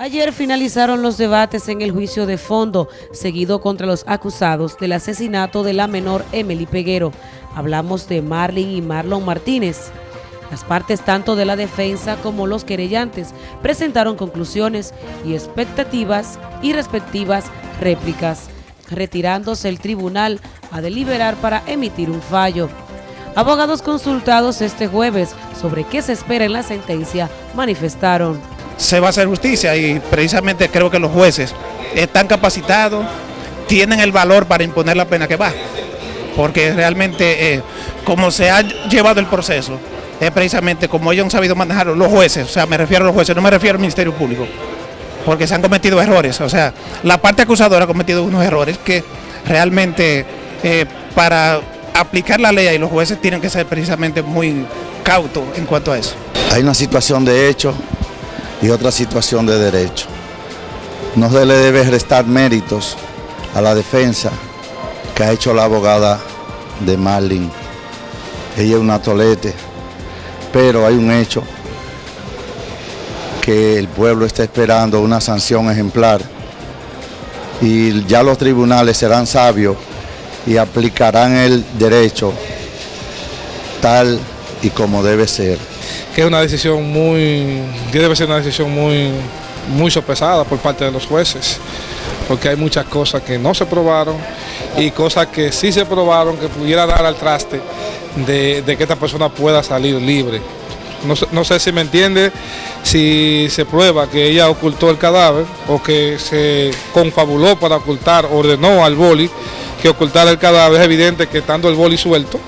Ayer finalizaron los debates en el juicio de fondo, seguido contra los acusados del asesinato de la menor Emily Peguero. Hablamos de Marlin y Marlon Martínez. Las partes tanto de la defensa como los querellantes presentaron conclusiones y expectativas y respectivas réplicas, retirándose el tribunal a deliberar para emitir un fallo. Abogados consultados este jueves sobre qué se espera en la sentencia manifestaron se va a hacer justicia y precisamente creo que los jueces están capacitados, tienen el valor para imponer la pena que va, porque realmente eh, como se ha llevado el proceso, es precisamente como ellos han sabido manejarlo, los jueces, o sea, me refiero a los jueces, no me refiero al Ministerio Público, porque se han cometido errores, o sea, la parte acusadora ha cometido unos errores que realmente eh, para aplicar la ley y los jueces tienen que ser precisamente muy cautos en cuanto a eso. Hay una situación de hecho y otra situación de derecho. No se le debe restar méritos a la defensa que ha hecho la abogada de Marlin. Ella es una tolete, pero hay un hecho que el pueblo está esperando una sanción ejemplar y ya los tribunales serán sabios y aplicarán el derecho tal y como debe ser que es una decisión muy, debe ser una decisión muy, muy sopesada por parte de los jueces, porque hay muchas cosas que no se probaron y cosas que sí se probaron que pudiera dar al traste de, que esta persona pueda salir libre. No, sé si me entiende, si se prueba que ella ocultó el cadáver o que se confabuló para ocultar, ordenó al boli que ocultara el cadáver, es evidente que estando el boli suelto,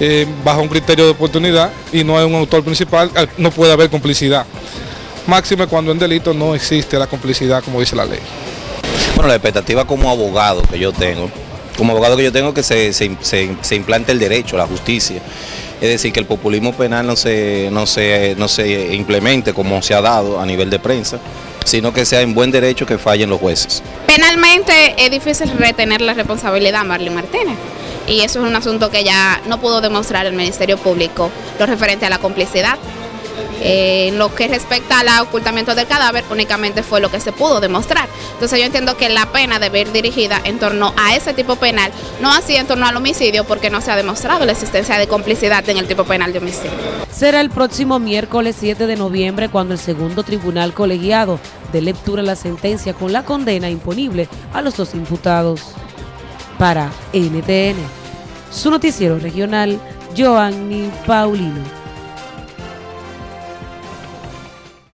eh, bajo un criterio de oportunidad y no es un autor principal, no puede haber complicidad. Máxime cuando en delito no existe la complicidad como dice la ley. Bueno, la expectativa como abogado que yo tengo, como abogado que yo tengo que se, se, implante el derecho, la justicia. Es decir, que el populismo penal no se, no, se, no se implemente como se ha dado a nivel de prensa, sino que sea en buen derecho que fallen los jueces. Penalmente es difícil retener la responsabilidad a Marlene Martínez y eso es un asunto que ya no pudo demostrar el Ministerio Público, lo referente a la complicidad. Eh, lo que respecta al ocultamiento del cadáver, únicamente fue lo que se pudo demostrar. Entonces yo entiendo que la pena debe ir dirigida en torno a ese tipo penal, no así en torno al homicidio, porque no se ha demostrado la existencia de complicidad en el tipo penal de homicidio. Será el próximo miércoles 7 de noviembre cuando el segundo tribunal colegiado dé lectura la sentencia con la condena imponible a los dos imputados para NTN. Su noticiero regional, Joanny Paulino.